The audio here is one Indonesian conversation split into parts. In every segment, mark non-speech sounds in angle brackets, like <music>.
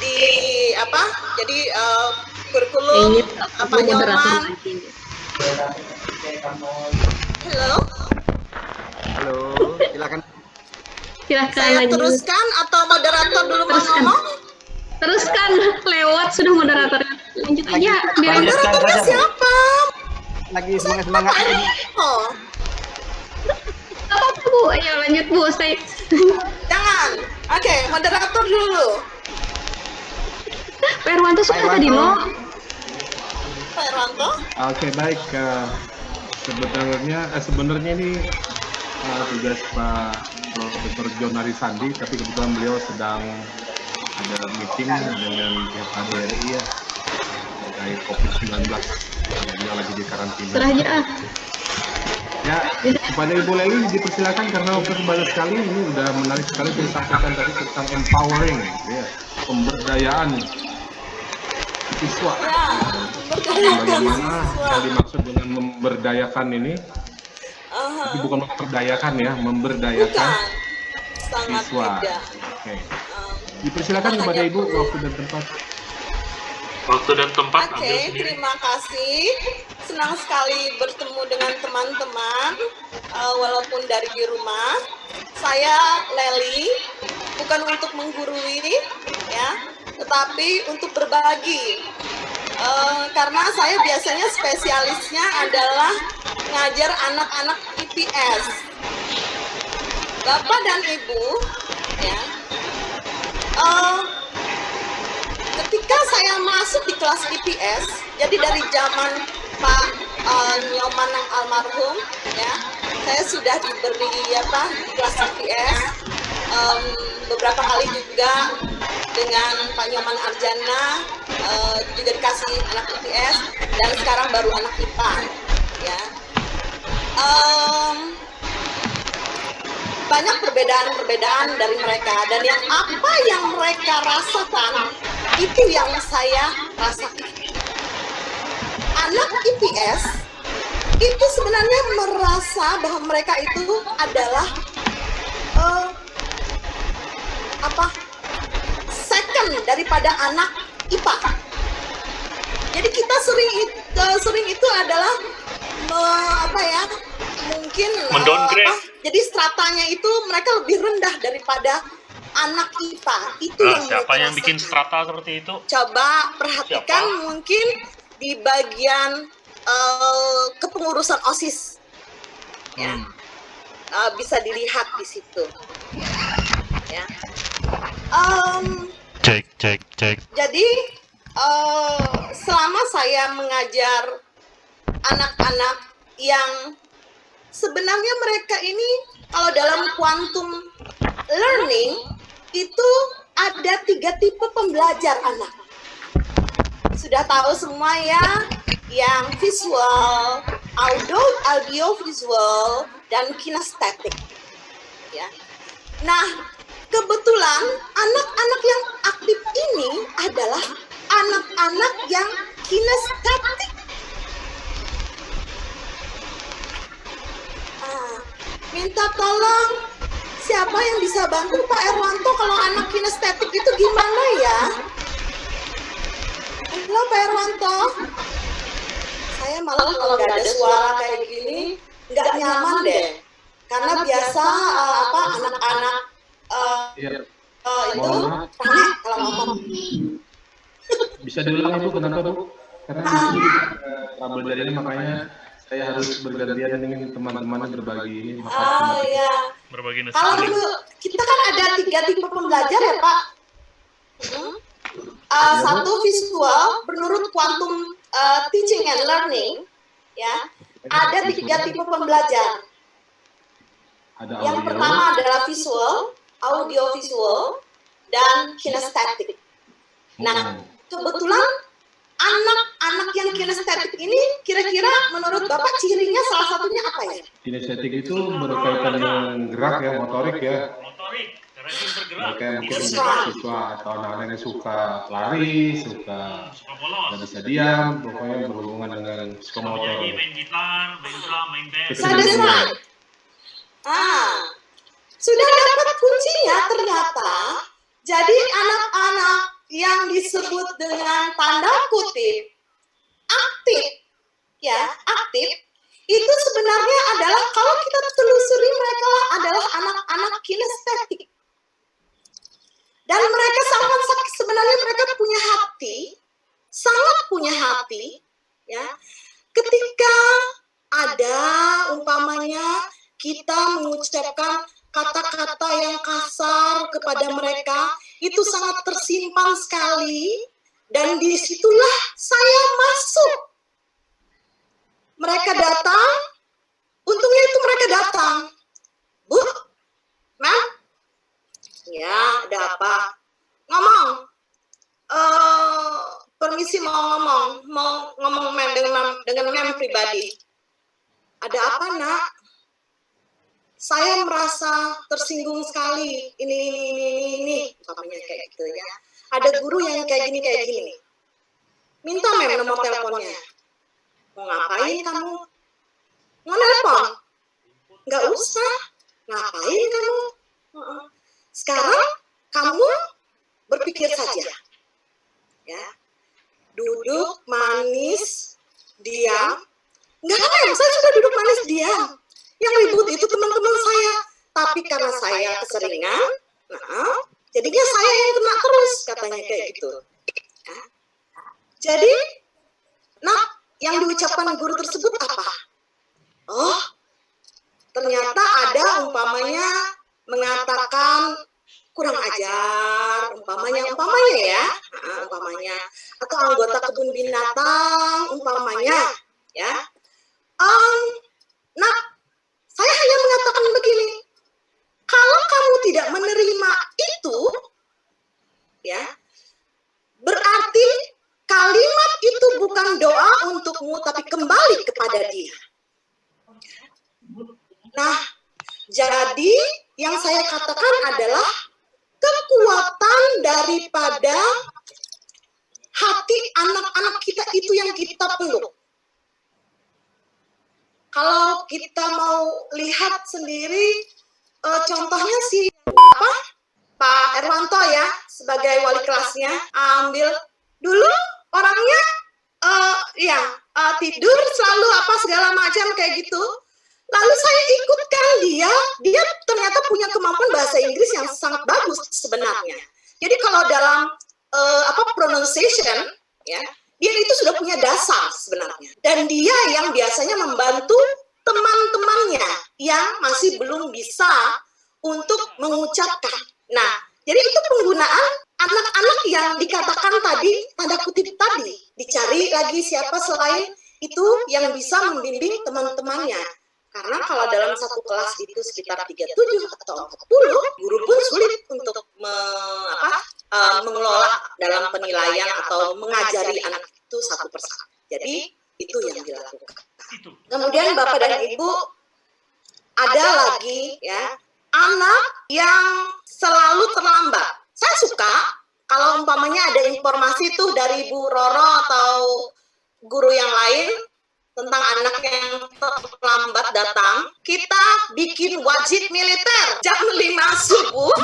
di apa? Jadi uh, kurikulum apa nyoman. Halo. Halo, silakan. Silakan Saya lanjut. teruskan atau moderator dulu mau Teruskan. ngomong? Teruskan lewat sudah moderator. Lanjut aja. Biar Moderatornya siapa? Lagi semangat semangat ini. Oh, apa Bu? Ayo lanjut Bu. Saya jangan. Oke, moderator dulu. Pak Irwanto sudah Pak tadi loh. Pak Irwanto. Oke baik eh, sebenarnya eh, sebenarnya ini eh, tugas Pak Profesor John Arisandi tapi kebetulan beliau sedang ada meeting dengan pihak KBRI ya terkait COVID-19 beliau lagi di karantina. Serah aja ah. Ya, kepada Ibu Leli dipersilakan karena waktu banyak sekali ini udah menarik sekali saya sampaikan tadi tentang empowering, ya, pemberdayaan siswa. Ya, Bagaimana yang dimaksud dengan memberdayakan ini? Aha. Tapi bukan memperdayakan ya, memberdayakan Bukan. Sangat siswa. Oke. Um, Dipersilakan kepada Ibu waktu dan tempat. Waktu dan tempat Oke, ambil sendiri. terima kasih. Senang sekali bertemu dengan teman-teman, uh, walaupun dari di rumah. Saya Leli, bukan untuk menggurui, ya, tetapi untuk berbagi. Uh, karena saya biasanya spesialisnya adalah ngajar anak-anak IPS. Bapak dan Ibu, ya, uh, ketika saya masuk di kelas IPS, jadi dari zaman Pak uh, Nyoman yang almarhum, ya, saya sudah diberi apa di kelas IPS Em, beberapa kali juga dengan Pak Nyoman Arjana eh, juga dikasih anak IPS dan sekarang baru anak IPA, ya. Em, banyak perbedaan-perbedaan dari mereka dan yang apa yang mereka rasakan itu yang saya rasakan. Anak IPS itu sebenarnya merasa bahwa mereka itu adalah eh, apa daripada anak IPA. Jadi kita sering it- eh, sering itu adalah me- apa ya mungkin eh, Mendowngrade. apa, jadi stratanya itu mereka lebih rendah daripada anak IPA. Itu Nah, yang siapa yang bikin strata seperti itu? Coba perhatikan Siapa? mungkin di bagian eh, kepengurusan OSIS. Ya. Hmm. Eh, bisa dilihat di situ. Ya. Em, Cek, cek, cek. jadi eh, selama saya mengajar anak-anak yang sebenarnya mereka ini kalau dalam quantum learning itu ada tiga tipe pembelajar anak. Sudah tahu semua ya, yang visual, audio, audio visual, dan kinestetik. Ya. Nah, kebetulan anak-anak yang aktif ini adalah anak-anak yang kinestetik. Ah, minta tolong siapa yang bisa bantu Pak Erwanto kalau anak kinestetik itu gimana ya? Halo Pak Erwanto. Saya malah kalau nggak ada suara kayak gini nggak nyaman deh. Karena biasa eh, apa anak-anak Iya. eh, itu kalau ngomong. Bisa diulang Ibu kenapa Bu? Karena sini eh, trouble dari ini makanya saya harus bergantian dengan teman-teman berbagi ini. Maka Ah terima kasih. ya. Berbagi nasi Kalau dulu kita kan ada tiga tipe pembelajar ya Pak. Hmm. Uh, satu visual menurut quantum uh, teaching and learning ya ada tiga tipe pembelajar. Ada Yang audio, pertama adalah visual, audio visual, dan kinestetik. Nah, Hmm. kebetulan anak-anak yang kinestetik ini kira-kira menurut Bapak cirinya salah satunya apa ya? kinestetik itu berkaitan dengan gerak ya, motorik ya. Motorik, bergerak. Kayak mungkin Siswa. siswa atau anak-anak yang suka lari, suka nggak bisa diam, pokoknya berhubungan dengan psikomotor. main gitar, main drum, main. Ah, sudah dapat kuncinya ternyata. Jadi anak-anak yang disebut dengan tanda kutip aktif ya aktif itu sebenarnya adalah kalau kita telusuri mereka adalah anak-anak kinestetik dan mereka sangat sebenarnya mereka punya hati sangat punya hati ya ketika ada umpamanya kita mengucapkan kata-kata yang kasar kepada mereka itu sangat tersimpan sekali. Dan di situlah saya masuk. Mereka datang. Untungnya itu mereka datang. Bu ma'am ya ada apa? Ngomong. Uh, permisi mau ngomong. Mau ngomong mem dengan dengan mem pribadi. Ada apa nak saya merasa tersinggung sekali. Ini ini ini ini ini umpamanya kayak gitu ya. Ada guru yang kayak gini kayak gini. Minta mem nomor teleponnya. Mau ngapain kamu? Mau telepon nggak usah. Ngapain kamu? Sekarang kamu berpikir saja. Ya. Duduk manis diam. Nggak mem saya sudah duduk manis diam yang ribut itu teman-teman saya. Tapi karena saya keseringan, nah, jadinya saya yang kena terus katanya kayak gitu. Jadi, nah, yang diucapkan guru tersebut apa? Oh, ternyata ada umpamanya mengatakan kurang ajar, umpamanya, umpamanya ya, umpamanya, atau anggota kebun binatang, umpamanya, ya. Um, nah, saya hanya mengatakan begini, kalau kamu tidak menerima itu, ya, berarti kalimat itu bukan doa untukmu, tapi kembali kepada dia. Nah, jadi yang saya katakan adalah kekuatan daripada hati anak-anak kita itu yang kita peluk kalau kita mau lihat sendiri uh, contohnya si apa? Pak Erwanto ya sebagai wali kelasnya ambil. Dulu orangnya uh, ya uh, tidur selalu apa segala macam kayak gitu. Lalu saya ikutkan dia dia ternyata punya kemampuan bahasa Inggris yang sangat bagus sebenarnya. Jadi kalau dalam uh, apa pronunciation ya dia itu sudah punya dasar sebenarnya. Dan dia yang biasanya membantu belum bisa untuk mengucapkan. Nah, jadi itu penggunaan anak-anak yang dikatakan tadi, tanda kutip tadi. Dicari lagi siapa selain itu yang bisa membimbing teman-temannya. Karena kalau dalam satu kelas itu sekitar 37 atau 40, guru pun sulit untuk me, apa, uh, mengelola dalam penilaian atau mengajari anak itu satu persatu. Jadi itu yang dilakukan. Kemudian Bapak dan Ibu ada lagi ya anak yang selalu terlambat. Saya suka kalau umpamanya ada informasi tuh dari Bu Roro atau guru yang lain tentang anak yang terlambat datang, kita bikin wajib militer. Jam 5 subuh,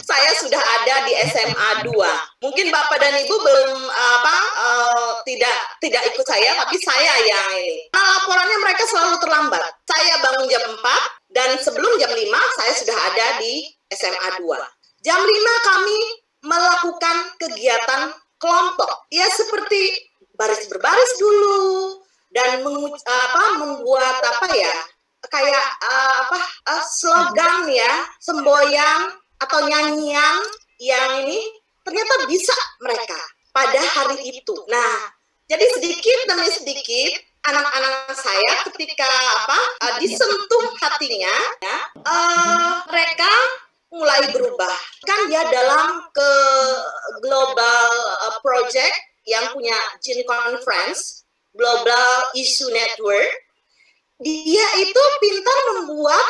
saya sudah ada di SMA 2. Mungkin Bapak dan Ibu belum apa uh, tidak tidak ikut saya, tapi saya yang ini. Nah, laporannya mereka selalu terlambat. Saya bangun jam 4 dan sebelum jam 5 saya sudah ada di SMA 2. Jam 5 kami melakukan kegiatan kelompok. Ya seperti baris berbaris dulu, dan apa membuat apa ya kayak uh, apa uh, slogan ya semboyan atau nyanyian yang ini ternyata bisa mereka pada hari itu. Nah, jadi sedikit demi sedikit anak-anak saya ketika apa uh, disentuh hatinya, ya, uh, mereka mulai berubah. Kan dia dalam ke global uh, project yang punya Gene Conference Global Issue Network, dia itu pintar membuat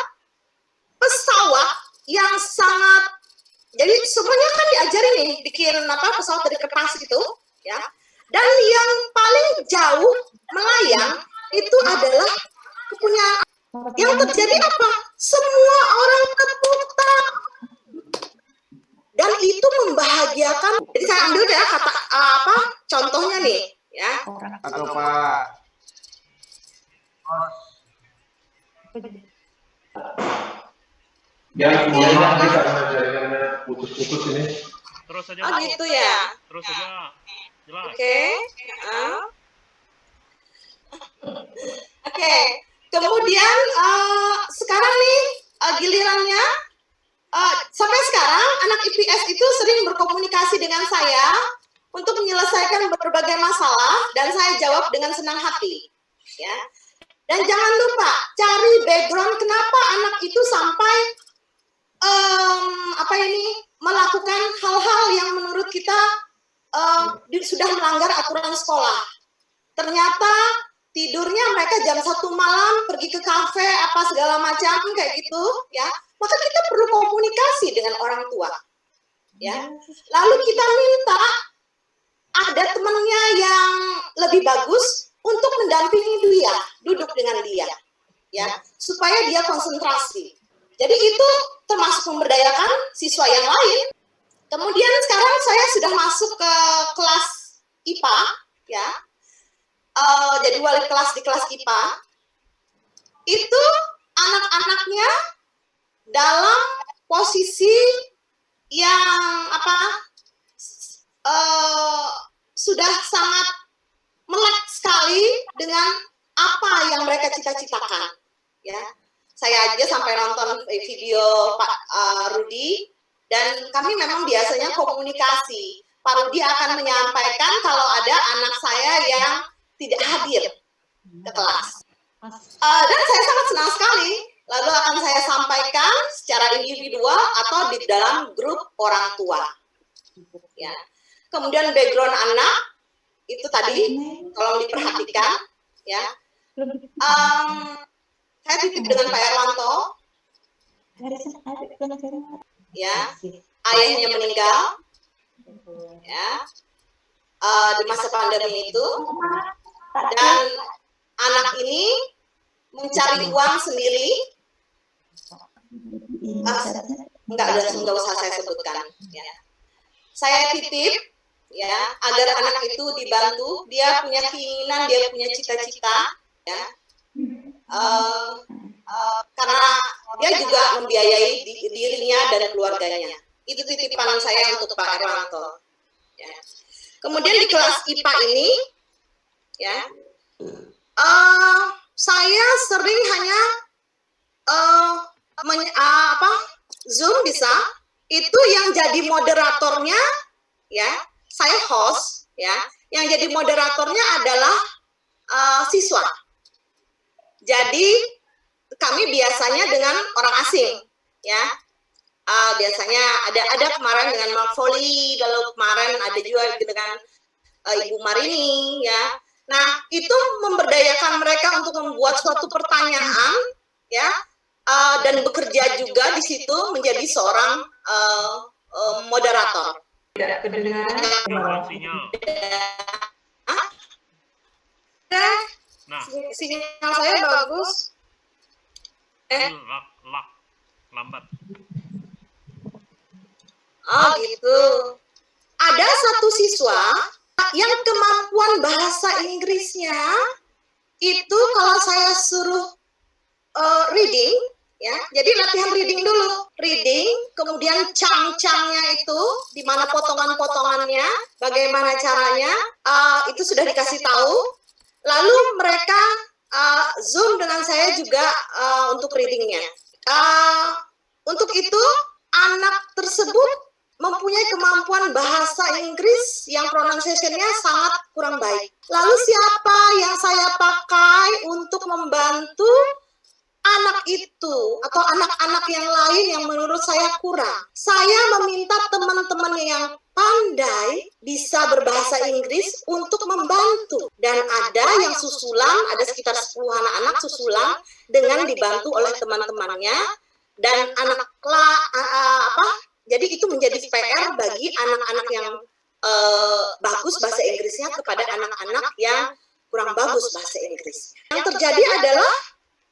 pesawat yang sangat jadi semuanya kan diajari nih bikin apa pesawat dari kertas gitu ya. Dan yang paling jauh melayang itu adalah punya yang terjadi apa? Semua orang tepuk dan itu membahagiakan jadi saya ambil kata apa contohnya nih ya atau Pak Ya, mohon maaf karena jaringannya putus-putus ini. Terus saja. oh gitu ya Terus saja. Jelas. oke Ah. oke kemudian eh, sekarang nih eh, gilirannya eh, sampai sekarang anak IPS itu sering berkomunikasi dengan saya untuk menyelesaikan berbagai masalah dan saya jawab dengan senang hati ya dan jangan lupa cari background kenapa anak itu sampai em, apa ini melakukan hal-hal yang menurut kita di- sudah melanggar aturan sekolah. Ternyata tidurnya mereka jam satu malam pergi ke kafe apa segala macam kayak gitu ya. Maka kita perlu komunikasi dengan orang tua. Ya. Lalu kita minta ada temannya yang lebih bagus untuk mendampingi dia, duduk dengan dia. Ya, supaya dia konsentrasi. Jadi itu termasuk memberdayakan siswa yang lain. Kemudian sekarang saya sudah masuk ke kelas IPA, ya. Eh, jadi wali kelas di kelas IPA. Itu anak-anaknya dalam posisi yang apa? eh, sudah sangat melek sekali dengan apa yang mereka cita-citakan, ya saya aja sampai nonton video Pak uh, Rudi dan kami memang biasanya komunikasi. Pak Rudi akan menyampaikan kalau ada anak saya yang tidak hadir ke kelas. Uh, dan saya sangat senang sekali. Lalu akan saya sampaikan secara individual atau di dalam grup orang tua. Ya. Kemudian background anak itu tadi tolong diperhatikan ya. Um, saya titip dengan Pak Erwanto, ya, ayahnya meninggal, ya, eh, di masa pandemi itu, dan anak ini mencari uang sendiri, ah, enggak ada enggak usah saya sebutkan, ya. Saya titip, ya, agar anak itu dibantu, dia punya keinginan, dia punya cita-cita, ya, Eh, eh, karena dia juga membiayai di- dirinya dan keluarganya. Itu titipan saya untuk Pak Erwanto. Ya. Kemudian di kelas IPA ini, ya, eh, saya sering hanya men- ah, apa Zoom bisa itu yang jadi moderatornya, ya, saya host, ya, yang jadi moderatornya adalah eh, siswa. Jadi kami biasanya dengan orang asing, ya. Ah, biasanya ada ada kemarin dengan Mark Foley, lalu kemarin ada juga dengan eh, Ibu Marini, ya. Nah itu memberdayakan mereka untuk membuat suatu pertanyaan, ya, ah, dan bekerja juga di situ menjadi seorang eh, eh, moderator. Sinyal. Oke, Nah, sinyal saya bagus. Eh, lak, lak, lambat. Oh gitu. Ada satu siswa yang kemampuan bahasa Inggrisnya itu kalau saya suruh eh, reading, ya, jadi latihan reading dulu, reading, kemudian cang-cangnya itu, di mana potongan-potongannya, bagaimana caranya, eh, itu sudah dikasih tahu. Lalu mereka eh, zoom dengan saya juga eh, untuk readingnya. Eh, untuk itu anak tersebut mempunyai kemampuan bahasa Inggris yang pronunciation-nya sangat kurang baik. Lalu siapa yang saya pakai untuk membantu anak itu atau anak-anak yang lain yang menurut saya kurang? Saya meminta teman-teman yang pandai bisa berbahasa Inggris untuk membantu dan ada yang susulan, ada sekitar 10 anak-anak susulan dengan dibantu oleh teman-temannya dan anak la, apa jadi itu menjadi PR bagi anak-anak yang eh, bagus bahasa Inggrisnya kepada anak-anak yang kurang bagus bahasa Inggris. Yang terjadi adalah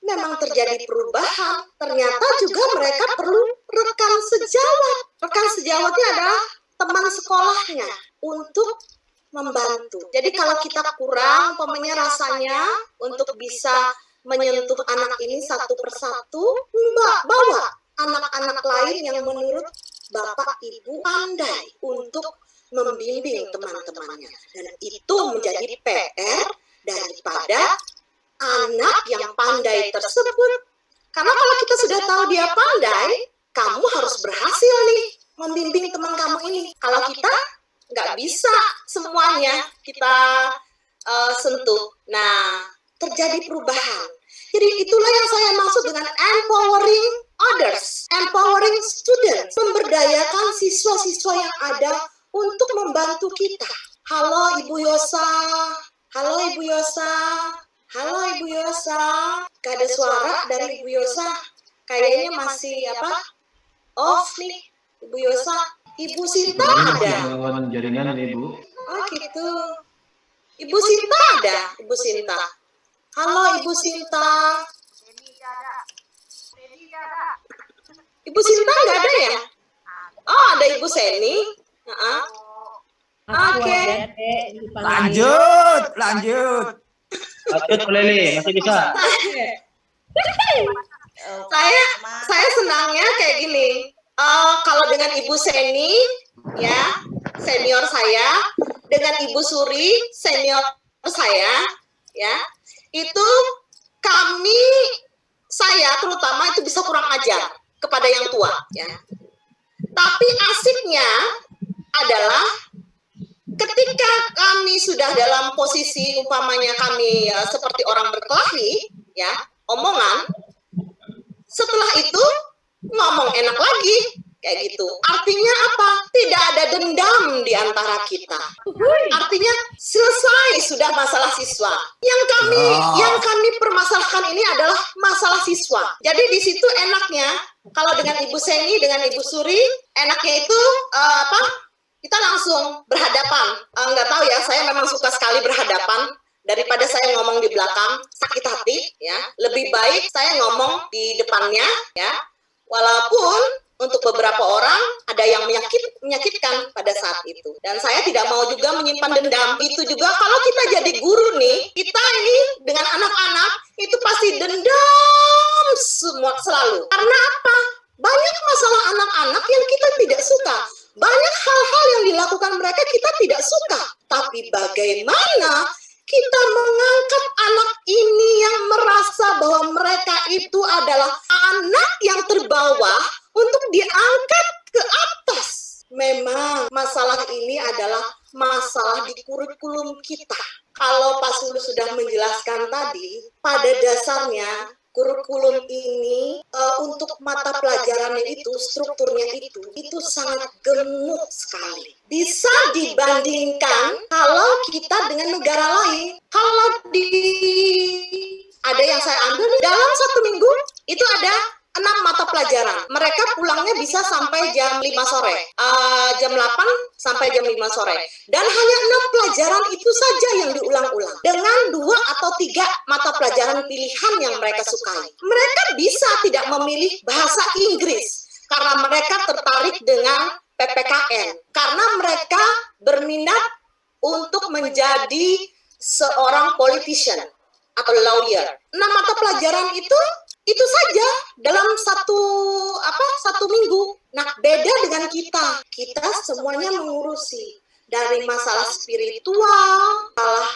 memang terjadi perubahan. Ternyata juga mereka perlu rekan sejawat. Rekan sejawatnya adalah teman sekolahnya. untuk membantu. Jadi kalau kita kurang, umpamanya rasanya untuk bisa menyentuh anak ini satu persatu, Mbak bawa anak-anak lain yang menurut Bapak Ibu pandai untuk membimbing teman-temannya. Dan itu menjadi PR daripada anak yang pandai tersebut. Karena kalau kita sudah tahu dia pandai, kamu harus berhasil nih membimbing teman kamu ini. Kalau kita nggak bisa semuanya kita uh, sentuh. Nah, terjadi perubahan. Jadi itulah yang saya maksud dengan empowering others, empowering students, memberdayakan siswa-siswa yang ada untuk membantu kita. Halo Ibu Yosa, halo Ibu Yosa, halo Ibu Yosa. Gak ada suara dari Ibu Yosa. Kayaknya masih apa? Off nih, Ibu Yosa. Ibu Sinta ada. Lawan jaringan Ibu. Oh gitu. Ibu Sinta ada, Ibu Sinta. Halo Ibu Sinta. Ibu Sinta nggak ada ya? Oh ada Ibu Seni. Uh-uh. Oke. Lanjut, lanjut. Lanjut Bu Leli, masih bisa. Saya saya senangnya kayak gini. Eh, kalau dengan Ibu Seni, ya senior saya, dengan Ibu Suri senior saya, ya itu kami saya terutama itu bisa kurang ajar kepada yang tua, ya. Tapi asiknya adalah ketika kami sudah dalam posisi umpamanya kami ya, seperti orang berkelahi, ya omongan, setelah itu ngomong enak lagi kayak gitu. Artinya apa? Tidak ada dendam di antara kita. Artinya selesai sudah masalah siswa. Yang kami Oh. yang kami permasalahkan ini adalah masalah siswa. Jadi di situ enaknya kalau dengan Ibu Seni dengan Ibu Suri enaknya itu eh, apa? Kita langsung berhadapan. Nggak tahu ya, saya memang suka sekali berhadapan daripada saya ngomong di belakang sakit hati ya lebih baik saya ngomong di depannya ya walaupun untuk beberapa orang ada yang menyakit menyakitkan pada saat itu. dan saya tidak mau juga menyimpan dendam itu juga. kalau kita jadi guru nih kita ini dengan anak-anak itu pasti dendam semua selalu. Karena apa? Banyak masalah anak-anak yang kita tidak suka. Banyak hal-hal yang dilakukan mereka kita tidak suka. Tapi bagaimana kita mengangkat anak ini yang merasa bahwa mereka itu adalah anak yang terbawah untuk diangkat ke atas. Memang masalah ini adalah masalah di kurikulum kita. Kalau Pak Sulu sudah menjelaskan tadi, pada dasarnya kurikulum ini eh, untuk mata pelajarannya itu, strukturnya itu, itu sangat gemuk sekali. Bisa dibandingkan kalau kita dengan negara lain. Kalau di ada yang saya ambil dalam satu minggu itu ada enam mata pelajaran. Mereka pulangnya bisa sampai jam 5 sore, Eh, jam 8 sampai jam 5 sore. Dan hanya enam pelajaran itu saja yang diulang-ulang. Dengan dua atau tiga mata pelajaran pilihan yang mereka sukai. Mereka bisa tidak memilih bahasa Inggris karena mereka tertarik dengan PPKN. Karena mereka berminat untuk menjadi seorang politician atau lawyer. Nah, mata pelajaran itu itu saja dalam satu apa satu minggu. Nah, beda dengan kita. Kita semuanya mengurusi dari masalah spiritual, masalah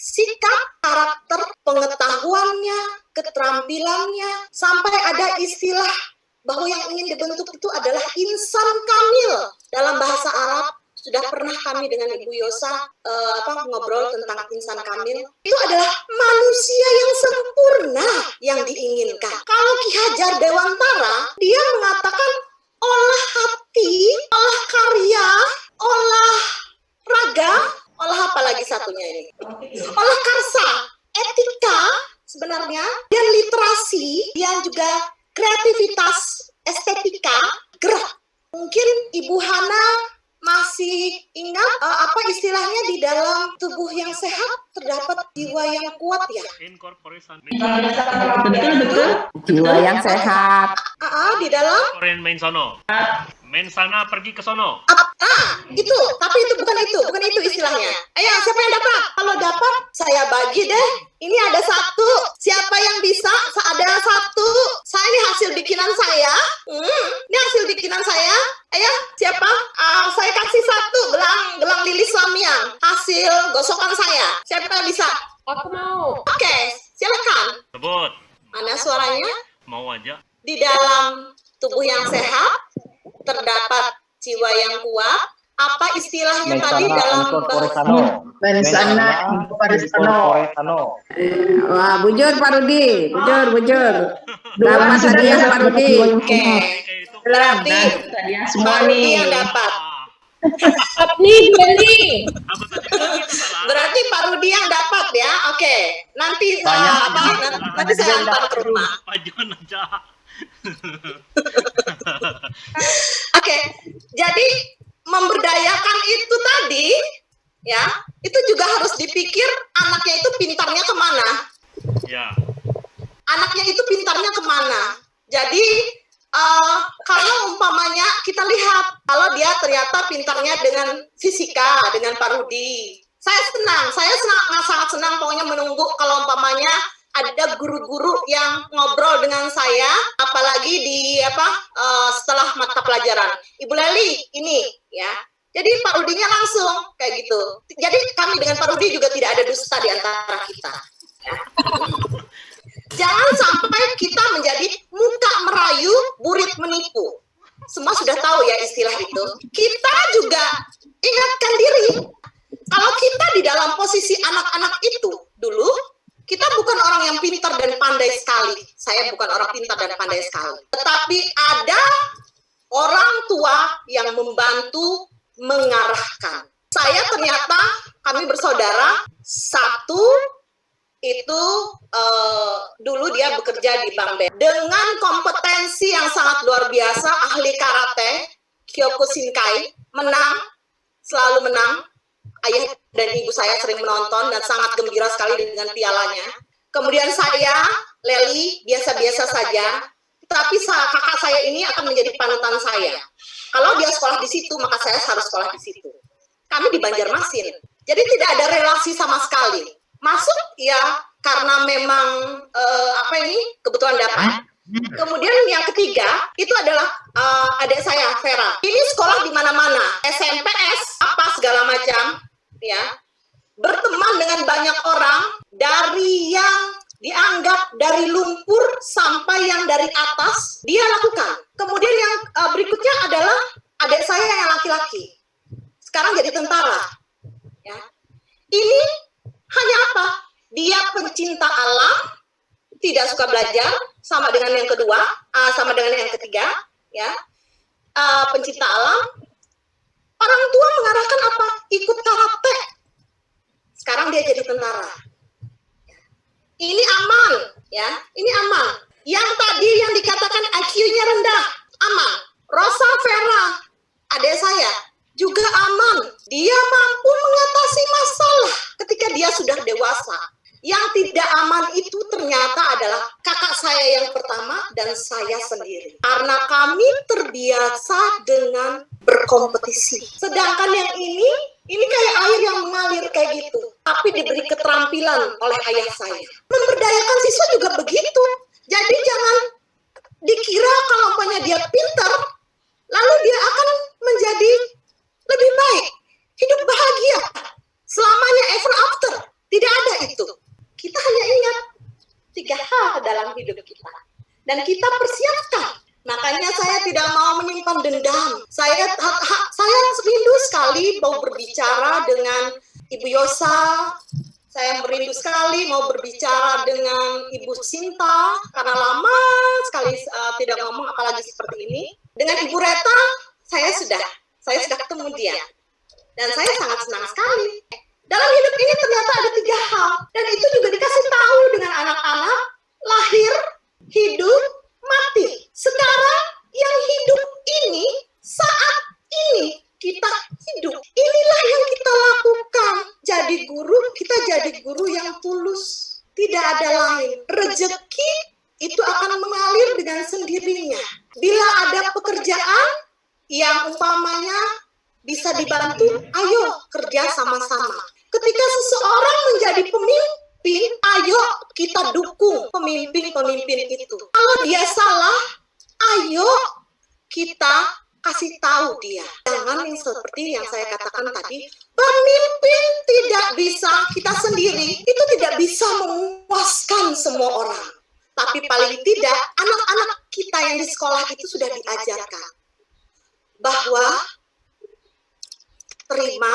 sikap, karakter, pengetahuannya, keterampilannya, sampai ada istilah bahwa yang ingin dibentuk itu adalah insan kamil dalam bahasa Arab sudah pernah kami dengan Ibu Yosa eh, apa ngobrol tentang insan kamil itu adalah manusia yang sempurna yang diinginkan. Kalau Ki Hajar Dewantara dia mengatakan olah hati, olah karya, olah raga, olah apa lagi satunya ini? Olah karsa, etika sebenarnya dan literasi yang juga kreativitas, estetika, gerak. Mungkin Ibu Hana masih ingat eh, apa istilahnya di dalam tubuh yang sehat terdapat jiwa yang kuat ya. Incorporation. Betul, betul. Jiwa yang sehat. Ah, ah, di dalam Korean main sono. Main sana pergi ke sono. Ah, itu, tapi itu bukan itu, bukan itu istilahnya. Ayo, siapa yang dapat? Kalau dapat, saya bagi deh. Ini ada satu. Siapa yang bisa? Sa- Ada satu. Saya ini hasil bikinan saya. Hmm, ini hasil bikinan saya. Ayo, siapa? Ah, saya kasih satu gelang gelang lili Slamian. Hasil gosokan saya. Siapa yang bisa? Aku mau. Oke, silakan. Sebut. Mana suaranya? Mau aja. Di dalam tubuh yang sehat terdapat jiwa yang kuat. Apa istilahnya tadi dalam bahasa Mensana. Wah, bujur Pak Rudi. Bujur, bujur. Dapat hadiah Pak Rudi. Oke, berarti semua nih. yang dapat. Itu salah? Berarti Pak Rudi yang dapat ya. Oke, nanti uh, apa? Nanti saya antar ke rumah. Pak Jon aja. Oke, jadi memberdayakan itu tadi ya, itu juga harus dipikir anaknya itu pintarnya ke mana. Ya. anaknya itu pintarnya ke mana. Jadi eh, kalau umpamanya kita lihat kalau dia ternyata pintarnya dengan fisika dengan Pak Rudi, saya senang, saya senang, sangat senang pokoknya menunggu kalau umpamanya ada guru-guru yang ngobrol dengan saya, apalagi di apa eh, setelah mata pelajaran. Ibu Leli ini ya. Jadi Pak Rudinya langsung kayak gitu. Jadi kami dengan Pak Rudi juga tidak ada dusta di antara kita. Jangan sampai kita menjadi muka merayu, burit menipu. Semua sudah tahu ya istilah itu. Kita juga ingatkan diri. Kalau kita di dalam posisi anak-anak itu dulu, kita bukan orang yang pintar dan pandai sekali. Saya bukan orang pintar dan pandai sekali. Tetapi ada orang tua yang membantu mengarahkan. Saya ternyata kami bersaudara satu itu eh, dulu dia bekerja di Bank BRI dengan kompetensi yang sangat luar biasa ahli karate Kyokushinkai menang selalu menang ayah dan ibu saya sering menonton dan sangat gembira sekali dengan pialanya. Kemudian saya Leli biasa-biasa saja. Tapi kakak saya ini akan menjadi panutan saya. Kalau dia sekolah di situ maka saya harus sekolah di situ. Kami di Banjarmasin. Jadi tidak ada relasi sama sekali. Masuk ya karena memang eh, apa ini? Kebutuhan dapat. Kemudian yang ketiga itu adalah eh, adik saya Vera. Ini sekolah di mana-mana, SMPS apa segala macam, ya berteman dengan banyak orang dari yang dianggap dari lumpur sampai yang dari atas dia lakukan. Kemudian yang eh, berikutnya adalah adik saya yang laki-laki. Sekarang jadi tentara. Ya. Ini hanya apa? Dia pencinta alam, tidak suka belajar, sama dengan yang kedua, ah, sama dengan yang ketiga, ya. Ah, pencinta alam. Orang tua mengarahkan apa? Ikut karate. Sekarang dia jadi tentara. Ini aman, ya. Ini aman. Yang tadi yang dikatakan IQ-nya rendah, aman. Rosa Vera, adik saya, juga aman. Dia mampu mengatasi masalah ketika dia sudah dewasa. Yang tidak aman itu ternyata adalah kakak saya yang pertama dan saya sendiri. Karena kami terbiasa dengan berkompetisi. Sedangkan yang ini, ini kayak air yang mengalir kayak gitu. Tapi diberi keterampilan oleh ayah saya. Memberdayakan siswa juga begitu. Jadi jangan dikira kalau umpamanya dia pintar, lalu dia akan menjadi lebih baik, hidup bahagia, selamanya ever after. Tidak ada itu. Kita hanya ingat tiga hal dalam hidup kita. Dan kita persiapkan. Makanya saya tidak mau menyimpan dendam. Saya ha- saya rindu sekali mau berbicara dengan Ibu Yosa. Saya merindu sekali mau berbicara dengan Ibu Sinta karena lama sekali uh, tidak ngomong apalagi seperti ini. Dengan Ibu Reta saya sudah saya sudah ketemu dia dan saya sangat senang sekali. Dalam hidup ini ternyata ada tiga hal dan itu juga dikasih tahu dengan anak-anak lahir, hidup, mati. Sekarang yang hidup ini saat ini kita hidup. Inilah yang kita lakukan. Jadi guru, kita jadi guru yang tulus. Tidak ada lain. Rezeki itu akan mengalir dengan sendirinya. Bila ada pekerjaan, yang umpamanya bisa dibantu, ayo kerja sama-sama. Ketika seseorang menjadi pemimpin, ayo kita dukung pemimpin-pemimpin itu. Kalau dia salah, ayo kita kasih tahu dia. Jangan yang seperti yang saya katakan tadi, pemimpin tidak bisa, kita sendiri itu tidak bisa memuaskan semua orang. Tapi paling tidak, anak-anak kita yang di sekolah itu sudah diajarkan bahwa terima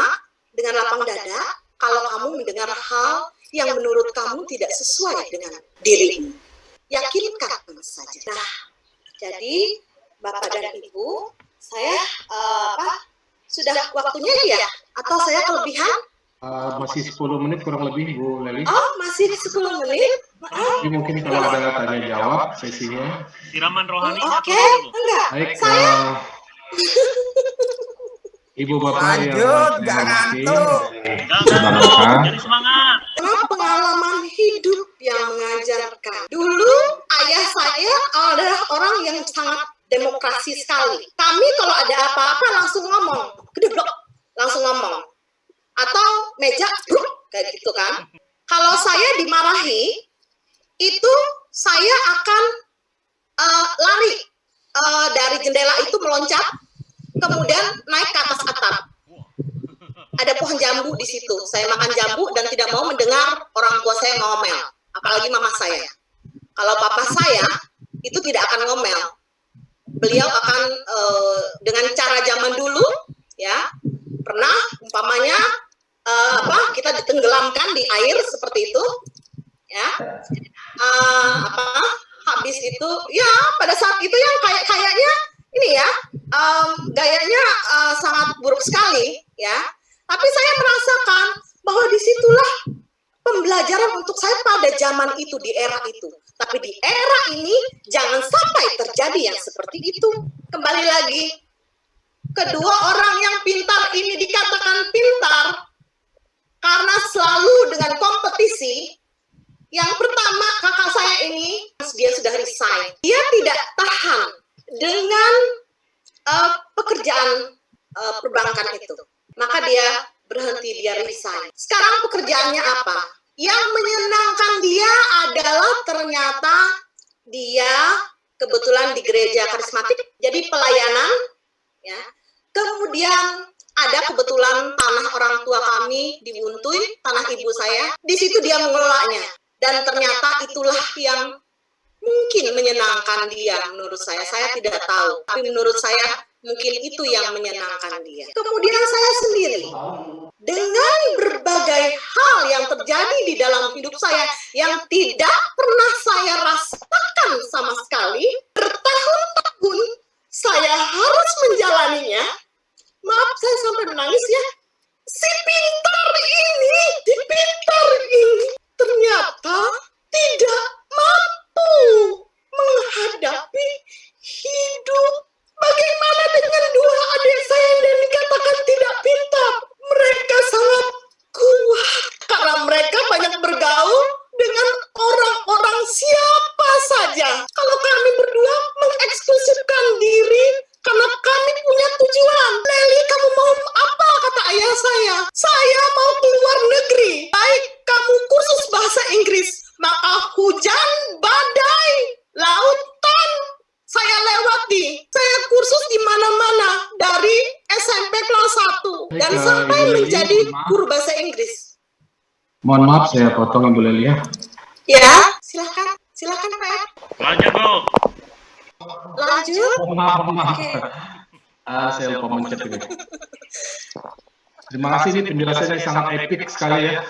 dengan lapang dada kalau kamu mendengar hal yang menurut kamu tidak sesuai dengan dirimu. Yakinkan saja. Nah, jadi Bapak dan Ibu, saya eh, apa sudah waktunya ya? Atau saya kelebihan? Uh, masih 10 menit kurang lebih Bu Leli. Oh, masih 10 menit? Maaf. Jadi mungkin kalau ada tanya jawab sesinya. Siraman rohani Oh, Oke, dulu. enggak. Baik, Saya uh, <laughs> Ibu Bapak yang Lanjut, jangan hormati, ngantuk. Jadi semangat. Karena pengalaman hidup yang mengajarkan. Dulu ayah saya adalah orang yang sangat demokrasi sekali. Kami kalau ada apa-apa langsung ngomong, gedeblok, langsung ngomong. Atau meja, bruk, kayak gitu kan. Kalau saya dimarahi, itu saya akan eh, lari eh, dari jendela itu meloncat, kemudian naik ke atas atap ada pohon jambu di situ. Saya makan jambu dan tidak mau mendengar orang tua saya ngomel, apalagi mama saya. Kalau papa saya itu tidak akan ngomel. Beliau akan eh, dengan cara zaman dulu, ya pernah umpamanya eh, apa kita ditenggelamkan di air seperti itu, ya Eh, apa habis itu ya pada saat itu yang kayak kayaknya ini ya em, gayanya eh, sangat buruk sekali ya. Tapi saya merasakan bahwa di situlah pembelajaran untuk saya pada zaman itu di era itu. Tapi di era ini jangan sampai terjadi yang seperti itu. Kembali lagi kedua orang yang pintar ini dikatakan pintar karena selalu dengan kompetisi. Yang pertama kakak saya ini dia sudah resign. Dia tidak tahan dengan eh, pekerjaan eh, perbankan itu. Maka dia berhenti dia resign. Sekarang pekerjaannya apa? Yang menyenangkan dia adalah ternyata dia kebetulan di gereja karismatik jadi pelayanan ya. Kemudian ada kebetulan tanah orang tua kami di Buntuy, tanah ibu saya. Di situ dia mengelolanya dan ternyata itulah yang mungkin menyenangkan dia menurut saya. Saya tidak tahu, tapi menurut saya mungkin itu yang menyenangkan dia. Kemudian saya sendiri dengan berbagai hal yang terjadi di dalam hidup saya yang tidak pernah saya rasakan sama sekali, bertahun-tahun saya harus menjalaninya. Maaf saya sampai menangis ya. Si pintar ini, si pintar ini ternyata tidak mampu menghadapi hidup. Bagaimana dengan dua adik saya yang dikatakan tidak pintar? Mereka sangat kuat karena mereka banyak bergaul dengan orang-orang siapa saja. Kalau kami berdua mengeksklusifkan diri karena kami punya tujuan. Leli, kamu mau apa? Kata ayah saya. Saya mau keluar negeri. Baik, kamu kursus bahasa Inggris. Maka hujan, badai, lautan, saya lewati. Saya kursus di mana-mana. Dari SMP kelas 1. Dan Baik, eh, sampai Ibu Leli, menjadi maaf. guru bahasa Inggris. Mohon maaf saya potong Ibu Leli ya. Ya, silakan. Silakan, Pak. Lanjut, Bu. Lanjut. Mohon maaf, maaf. Oke. <laughs> Ah, saya lupa mencet ini. Terima kasih ini penjelasannya sangat epik sekali ya.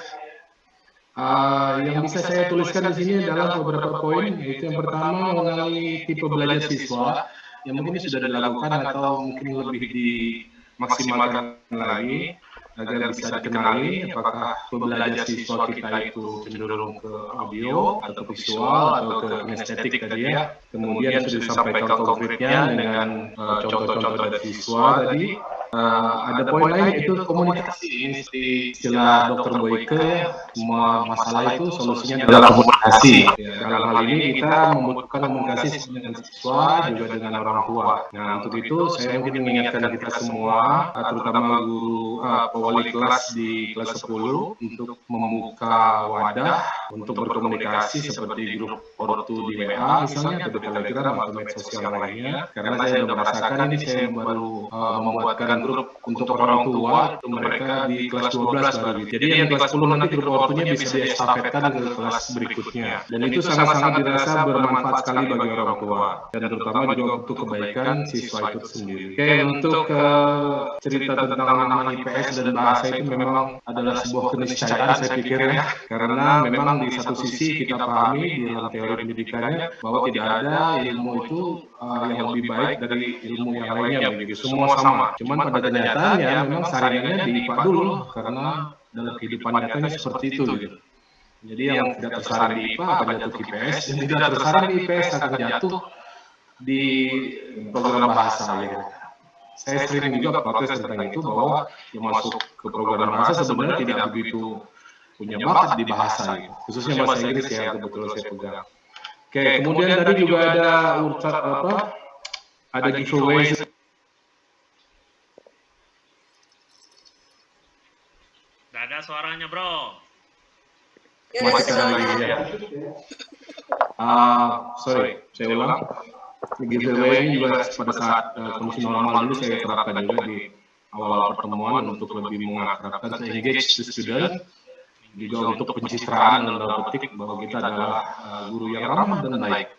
Ah, yang bisa saya tuliskan di sini adalah beberapa poin, yaitu yang pertama mengenai tipe belajar siswa yang mungkin sudah dilakukan atau mungkin lebih dimaksimalkan lagi agar bisa dikenali apakah pembelajar siswa kita itu cenderung ke audio atau visual atau ke kinestetik tadi ya. Kemudian sudah disampaikan konkretnya dengan eh, contoh-contoh dari siswa tadi eh, ada poin lain itu komunikasi. Ini istilah Dr. Boyke, semua masalah itu solusinya adalah komunikasi. Ya, dalam hal ini kita membutuhkan komunikasi dengan siswa juga dengan orang tua. Nah, untuk itu saya mungkin mengingatkan kita semua, terutama guru eh, pewali kelas di kelas 10 untuk membuka wadah untuk berkomunikasi seperti grup ortu di WA misalnya atau di Telegram atau medsos yang lainnya. Karena saya sudah merasakan ini saya baru uh, membuatkan grup untuk orang tua itu mereka di kelas 12 baru. Jadi yang kelas 10 nanti grup ortunya bisa diestafetkan ke kelas berikutnya. Dan itu sangat-sangat dirasa bermanfaat sekali bagi orang tua dan terutama juga untuk kebaikan siswa itu sendiri. Oke, untuk uh, cerita tentang nama IPS dan bahasa itu memang adalah sebuah keniscayaan saya pikir ya. Karena memang di satu sisi kita pahami di dalam teori pendidikannya bahwa tidak ada ilmu itu uh, yang lebih baik dari ilmu yang lainnya begitu. Semua sama. Cuman pada kenyataannya memang saringannya di IPA dulu karena dalam kehidupan nyatanya seperti itu gitu. Jadi yang tidak tersaring di IPA akan jatuh ke IPS, yang tidak tersaring di IPS akan jatuh di program bahasa gitu. Saya sering juga protes tentang itu bahwa yang masuk ke program bahasa sebenarnya tidak begitu punya bakat di bahasa gitu. Khususnya bahasa Inggris yang kebetulan saya pegang. Oke, kemudian tadi juga ada apa? Ada giveaway Nggak ada suaranya, bro. masih ada lagi ya. Ah, sorry, saya ulang. Giveaway ini juga pada saat uh, kondisi normal dulu saya terapkan juga di awal-awal pertemuan untuk lebih mengakrabkan engage the student juga untuk pencitraan dalam petik bahwa kita adalah uh, guru yang ramah dan baik.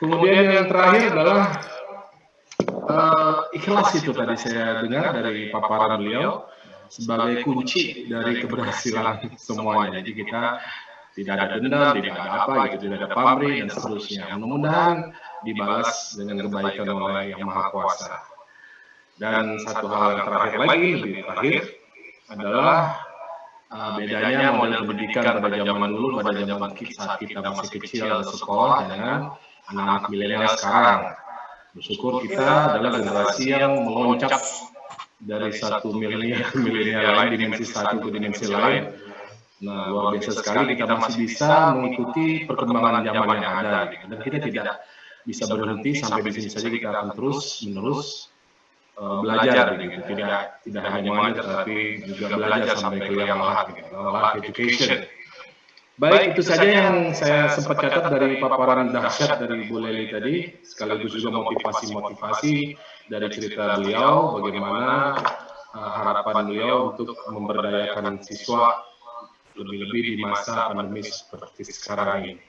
Kemudian yang terakhir adalah uh, ikhlas itu tadi saya dengar dari paparan beliau sebagai kunci dari keberhasilan semuanya. Jadi kita tidak ada dendam, tidak ada apa gitu, tidak ada pamrih dan seterusnya. Mudah-mudahan dibalas dengan kebaikan oleh Yang Maha Kuasa. Dan satu hal yang terakhir lagi, lebih terakhir adalah uh, bedanya model pendidikan pada zaman dulu, pada zaman kita, saat kita masih kecil dan sekolah dengan anak-anak milenial sekarang. Bersyukur kita adalah generasi yang meloncat dari satu milenial ke milenial lain, dimensi satu ke dimensi lain. Nah, luar biasa sekali kita masih bisa mengikuti perkembangan zaman yang ada. Gitu. Dan kita tidak bisa berhenti sampai di sini saja kita akan terus menerus uh, belajar begitu. Tidak tidak hanya mengajar tapi juga belajar sampai ke yang lahat gitu. Lahat education. Baik, itu saja yang saya sempat catat dari paparan dahsyat dari Bu Leli tadi, sekaligus juga motivasi-motivasi dari cerita beliau, bagaimana uh, harapan beliau untuk memberdayakan siswa lebih-lebih di masa pandemi seperti sekarang ini.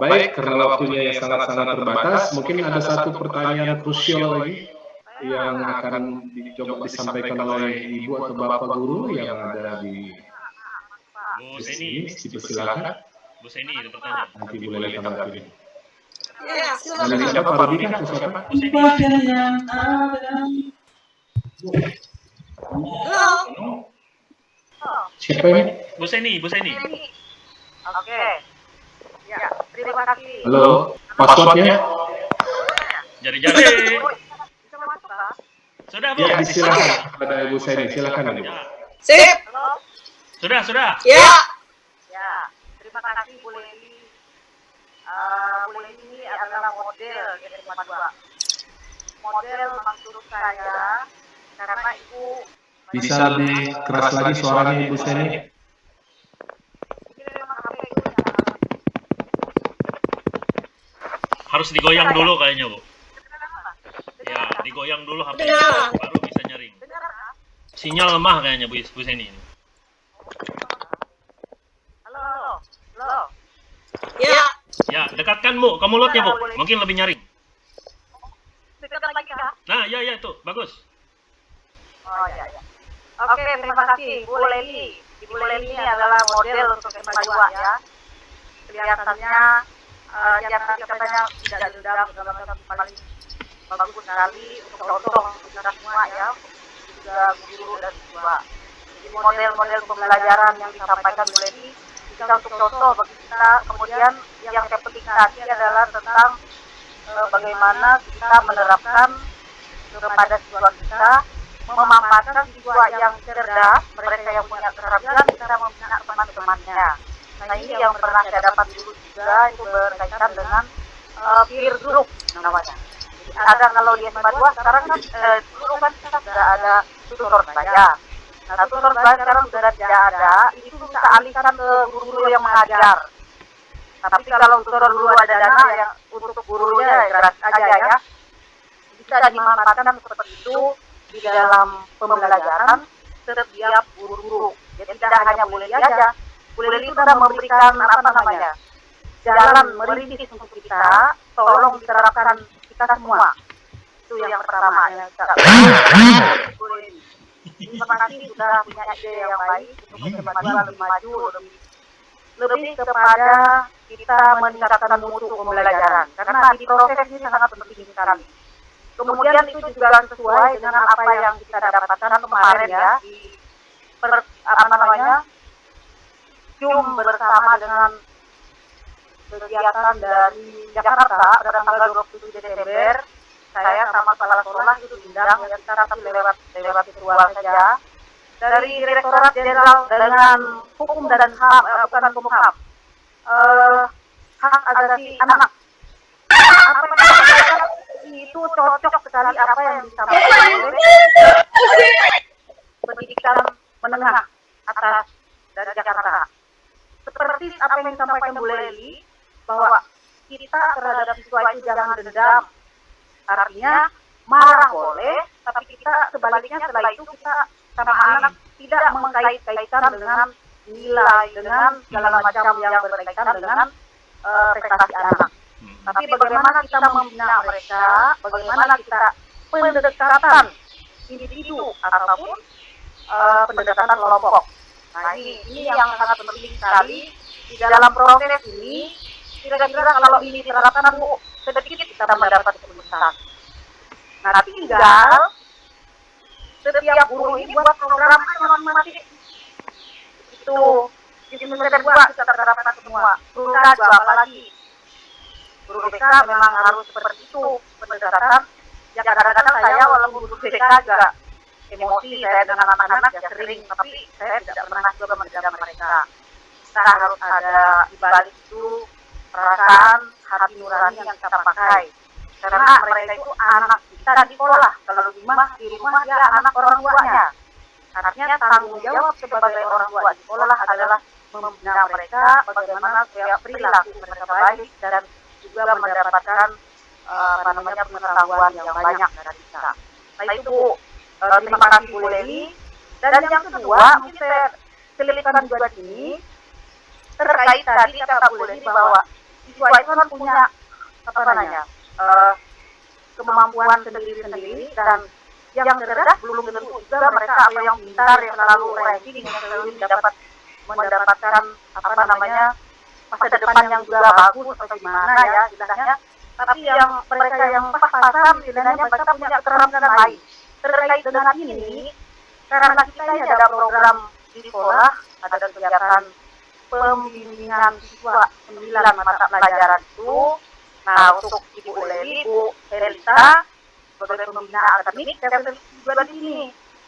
Baik, karena waktunya yang sangat-sangat terbatas, mungkin ada satu pertanyaan krusial lagi yang akan dicoba disampaikan oleh ibu atau bapak guru yang ada di Bu Seni, Dipersilakan. Bu Seni pertanyaan. Nanti boleh tanggapi. Ya, Dari silakan. siapa Pak Rudi atau siapa? Bu Seni, Halo. Siapa ini? Bu Seni, Bu Seni. Oke. Ya, terima kasih. Halo, passwordnya? Jari-jari. Bisa masuk kah? Sudah, Bu. Ya, silakan pada Ibu Seni, silakan Ibu. Ya. Sip. Halo? Sudah, sudah. Ya. Ya, terima kasih Bu Leli. Eh, Bu Leli ini adalah model di SMA 2. Model maksud saya karena Ibu Bisa lebih keras lagi suaranya Ibu Seni? yang Harus digoyang dulu kayaknya, Bu. Ya, digoyang dulu HP baru bisa nyaring. Sinyal lemah kayaknya Bu, Bu Seni ini. Halo, halo. Halo. Ya. Ya, dekatkan Bu ke mulutnya, Bu. Mungkin lebih nyaring. Dekat lagi kah? Nah, ya ya itu, bagus. Oh iya, iya. Oke, terima kasih Bu Leli. Ibu Leli ini adalah model untuk SMA 2 ya. Kelihatannya eh, yang tadi katanya tidak dendam segala macam paling bagus sekali untuk contoh untuk kita semua ya. Juga guru dan siswa. Model-model pembelajaran yang disampaikan Bu Leli bisa untuk contoh bagi kita. Kemudian yang saya petik tadi adalah tentang eh, bagaimana kita menerapkan kepada siswa kita memanfaatkan siswa yang cerdas, mereka yang punya keterampilan cara membina teman-temannya. Nah ini yang pernah saya dapat dulu juga itu berkaitan dengan uh, peer group namanya. Ada kalau di SMA 2 sekarang kan eh, dulu kan kita sudah ada tutor saya. Nah tutor saya sekarang sudah tidak ada, itu bisa alihkan ke guru-guru yang mengajar. Tapi kalau tutor dulu ada dana yang untuk gurunya ya gratis aja ya, bisa dimanfaatkan seperti itu di dalam pembelajaran setiap guru-guru. Jadi tidak hanya boleh aja, boleh itu sudah memberikan apa namanya jalan merintis untuk kita, tolong diterapkan kita semua. Itu yang pertama yang kita. <coughs> Terima kasih sudah punya ide yang baik untuk kemajuan lebih maju, lebih lebih kepada kita meningkatkan mutu pembelajaran. Karena di proses ini sangat penting sekali. Kemudian itu juga sesuai dengan apa yang kita dapatkan kemarin ya di per, apa namanya Zoom bersama dengan kegiatan dari Jakarta pada tanggal 27 Desember saya sama kepala sekolah itu diundang ya kita tapi lewat lewat virtual saja. Dari Direktorat Jenderal dengan Hukum dan HAM eh, bukan Hukum HAM eh, hak asasi anak. Apa yang itu cocok sekali apa yang disampaikan oleh pendidikan menengah atas dari Jakarta. Seperti apa yang disampaikan Bu Leli bahwa kita terhadap siswa itu jangan dendam artinya marah boleh tapi kita sebaliknya setelah itu kita sama anak tidak mengkait-kaitkan dengan nilai dengan segala macam yang berkaitan dengan uh, prestasi anak. Tapi bagaimana kita membina mereka bagaimana kita pendekatan individu ataupun uh, pendekatan kelompok. Nah ini ini yang sangat penting sekali. Di dalam proses ini kira-kira kalau ini diterapkan bu sedikit kita mendapat keputusan. Nah tinggal setiap guru ini buat program masing-masing. Itu. Di semester dua kita terapkan semua. Guru juga apalagi. Guru BK memang harus seperti itu. Pendekatan. Ya kadang-kadang saya walaupun guru BK juga emosi saya dengan anak-anak ya sering tapi saya tidak pernah juga menjaga mereka. Kita harus ada di balik itu perasaan hati nurani yang kita pakai. Karena mereka itu anak kita di sekolah. Kalau di rumah di rumah dia anak orang tuanya. Artinya tanggung jawab sebagai orang tua di sekolah adalah membina mereka bagaimana supaya perilaku mereka baik dan juga mendapatkan uh, namanya pengetahuan yang banyak dari kita. Nah itu uh, terima kasih Bu Leli. Dan yang kedua mungkin saya selipkan juga ini terkait tadi kata Bu Leli bahwa siswa itu kan punya apa namanya? Uh, kemampuan sendiri-sendiri dan yang cerdas belum tentu juga mereka apa yang pintar yang selalu ranking yang selalu dapat mendapatkan apa namanya masa depan yang juga bagus atau gimana ya istilahnya. Tapi yang mereka yang pas-pasan istilahnya mereka punya keterampilan lain. Terkait dengan ini karena kita ada program di sekolah ada kegiatan pembimbingan siswa sembilan mata pelajaran itu nah untuk Ibu Leli, Ibu Helita sebagai pembina akademik saya juga di sini.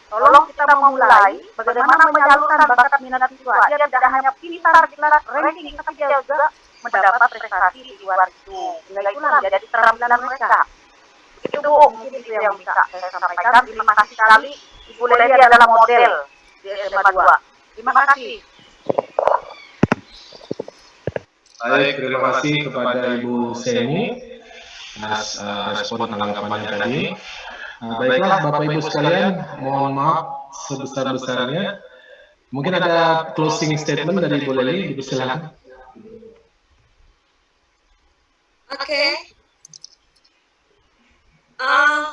Tolong kita memulai bagaimana menyalurkan bakat minat siswa. Dia tidak hanya pintar di kelas ranking tapi dia juga mendapat prestasi di luar itu. Sehingga itulah menjadi keterampilan mereka. Itu mungkin itu yang bisa saya sampaikan. Terima kasih sekali. Ibu Leli adalah model di SMA 2 terima kasih Baik, terima kasih kepada Ibu Seni atas uh, respon tanggapannya tadi. Nah, baiklah Bapak Ibu sekalian, mohon maaf sebesar-besarnya. Mungkin ada closing statement dari Ibu Leli, dipersilakan. Oke. Okay. Uh,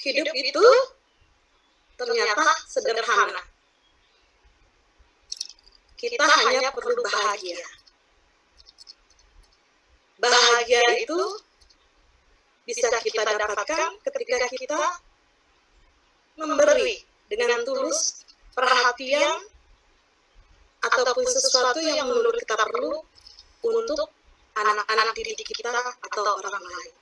hidup itu ternyata sederhana. Kita hanya perlu bahagia. Bahagia itu bisa kita dapatkan ketika kita memberi dengan tulus perhatian ataupun sesuatu yang menurut kita perlu untuk anak-anak didik kita atau orang lain.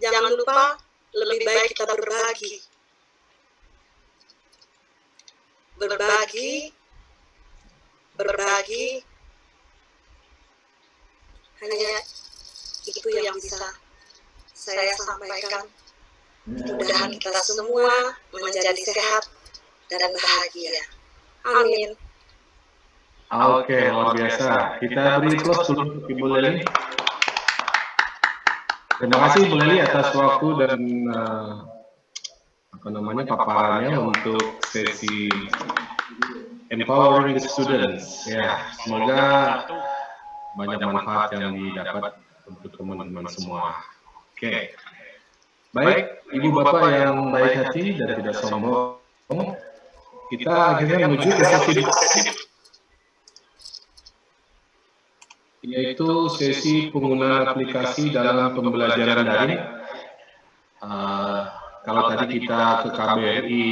Jangan lupa lebih baik kita berbagi. Berbagi, berbagi, hanya itu yang bisa saya sampaikan. Mudah-mudahan kita semua menjadi sehat dan bahagia. Amin. Oke, luar biasa. Kita beri close dulu untuk Ibu Leli. Terima kasih Bu Leli atas waktu dan eh, apa namanya paparannya untuk sesi empowering the students. Ya, semoga banyak manfaat yang didapat untuk teman-teman semua. Oke. Baik, Ibu Bapak yang baik hati dan tidak sombong, kita akhirnya menuju ke sesi yaitu sesi penggunaan aplikasi dalam pembelajaran daring. Uh, kalau tadi kita ke KBRI